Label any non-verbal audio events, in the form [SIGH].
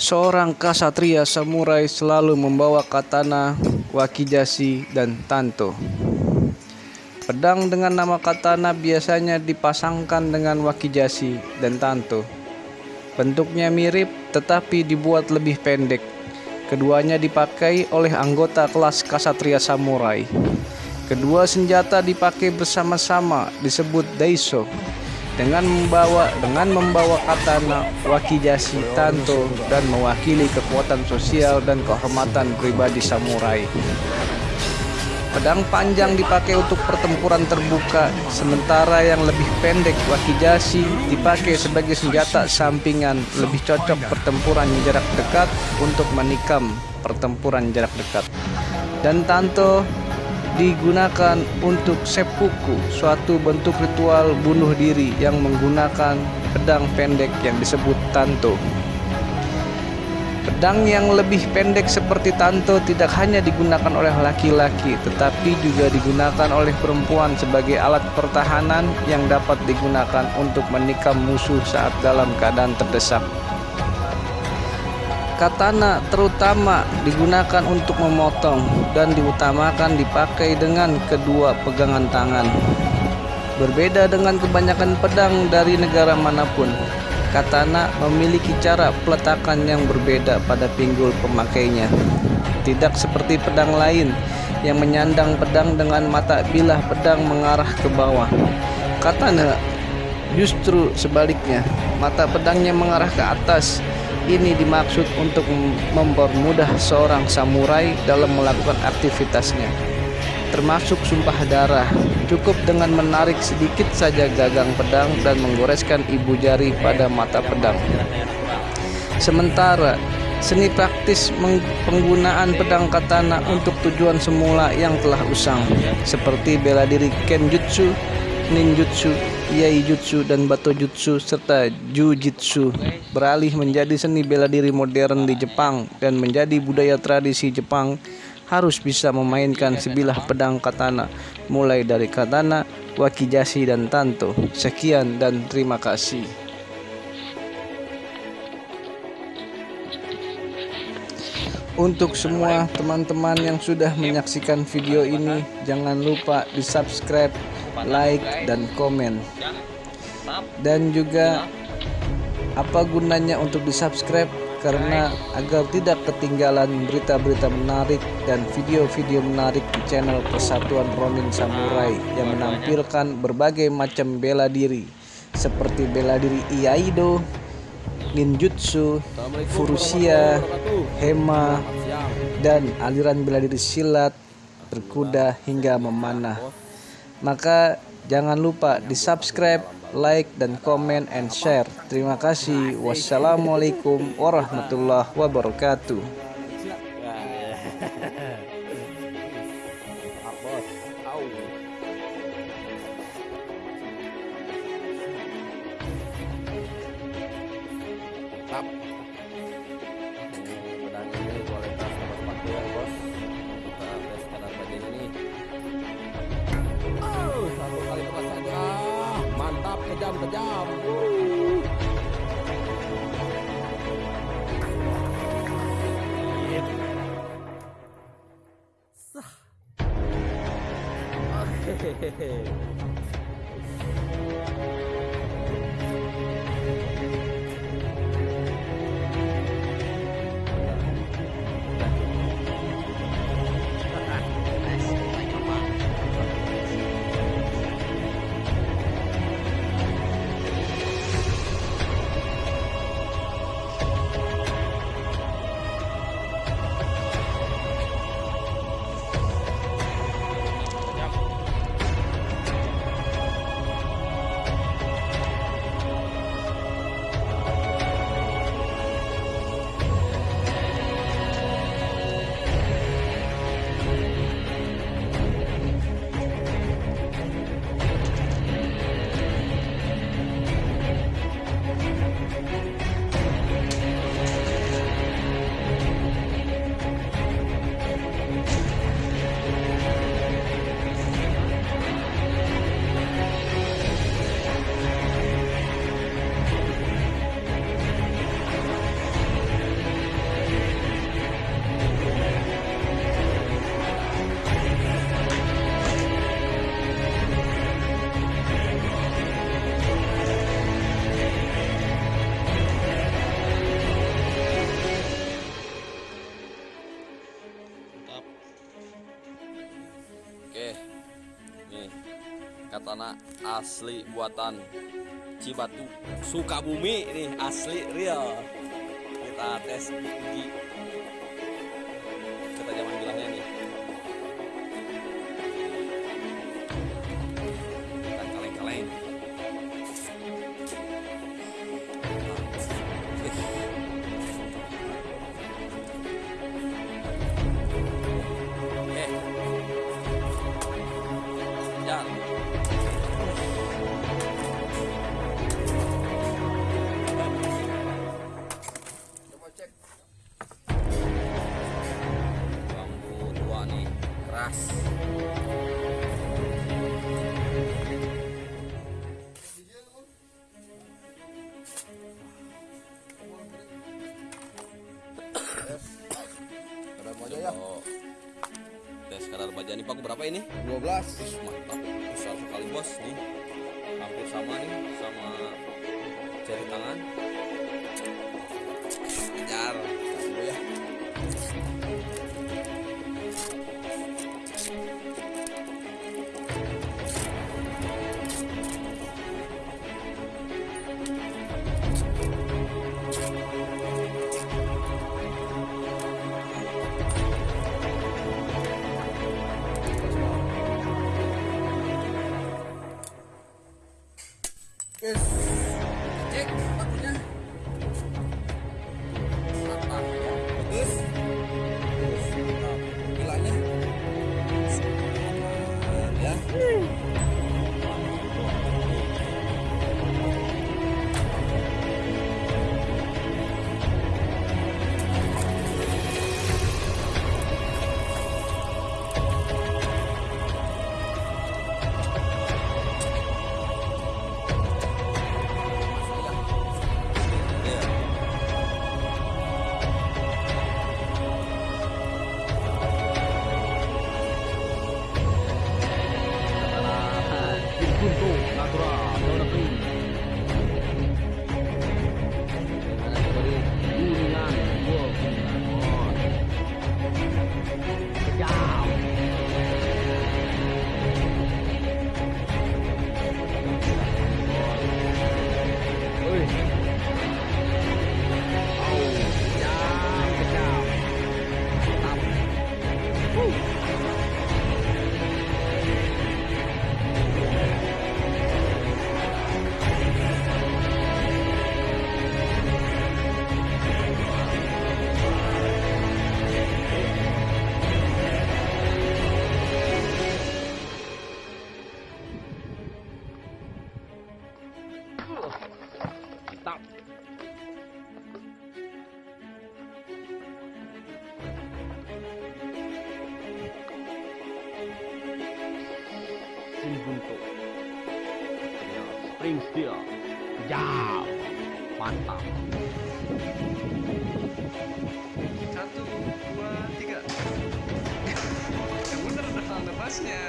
Seorang kasatria samurai selalu membawa katana, wakizashi, dan tanto. Pedang dengan nama katana biasanya dipasangkan dengan wakizashi dan tanto. Bentuknya mirip tetapi dibuat lebih pendek. Keduanya dipakai oleh anggota kelas kasatria samurai. Kedua senjata dipakai bersama-sama disebut daiso dengan membawa dengan membawa katana, wakizashi, tanto dan mewakili kekuatan sosial dan kehormatan pribadi samurai. Pedang panjang dipakai untuk pertempuran terbuka, sementara yang lebih pendek wakizashi dipakai sebagai senjata sampingan, lebih cocok pertempuran jarak dekat untuk menikam pertempuran jarak dekat. Dan tanto digunakan untuk seppuku, suatu bentuk ritual bunuh diri yang menggunakan pedang pendek yang disebut tanto. Pedang yang lebih pendek seperti tanto tidak hanya digunakan oleh laki-laki, tetapi juga digunakan oleh perempuan sebagai alat pertahanan yang dapat digunakan untuk menikam musuh saat dalam keadaan terdesak. Katana terutama digunakan untuk memotong dan diutamakan dipakai dengan kedua pegangan tangan. Berbeda dengan kebanyakan pedang dari negara mana pun, katana memiliki cara peletakan yang berbeda pada pinggul pemakainya. Tidak seperti pedang lain yang menyandang pedang dengan mata bilah pedang mengarah ke bawah. Katana justru sebaliknya, mata pedangnya mengarah ke atas ini dimaksud untuk mempermudah seorang samurai dalam melakukan aktivitasnya, termasuk sumpah darah. Cukup dengan menarik sedikit saja gagang pedang dan menggoreskan ibu jari pada mata pedang. Sementara seni praktis penggunaan pedang katana untuk tujuan semula yang telah usang, seperti bela diri kenjutsu, ninjutsu, yaijutsu dan batojutsu serta jujitsu beralih menjadi seni bela diri modern di Jepang dan menjadi budaya tradisi Jepang harus bisa memainkan sebilah pedang katana mulai dari katana, wakizashi dan tanto. Sekian dan terima kasih. Untuk semua teman-teman yang sudah menyaksikan video ini, jangan lupa di subscribe, like, dan komen. Dan juga apa gunanya untuk di subscribe karena agar tidak ketinggalan berita-berita menarik dan video-video menarik di channel Persatuan Ronin Samurai yang menampilkan berbagai macam bela diri. Seperti bela diri Iaido, ninjutsu, furusia, hema, dan aliran bela diri silat, berkuda hingga memanah. Maka jangan lupa di subscribe like dan komen and share. Terima kasih. Wassalamualaikum warahmatullahi wabarakatuh. done the hey, tanah asli buatan Cibatu. Sukabumi nih asli real. Kita tes gigi 12 mantap besar sekali bos nih. Hampir sama nih sama dibentuk ya, spring steel. Jam mantap. Satu dua tiga. [LAUGHS] Yang bener udah lepasnya